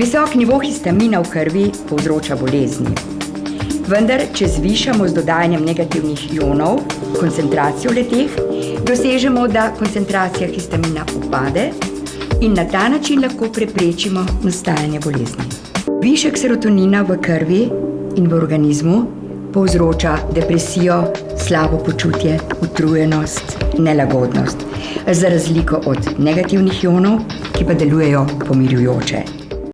Visok nivo histamina v krvi povzroča bolezni. Vendar, če zvišamo z dodajanjem negativnih ionov koncentracijo leteh, dosežemo, da koncentracija histamina upade in na ta način lahko preprečimo nastajanje bolezni. Višek serotonina v krvi in v organizmu povzroča depresijo, slabo počutje, utrujenost, nelagodnost, za razliko od negativnih ionov, ki pa delujejo pomirjujoče.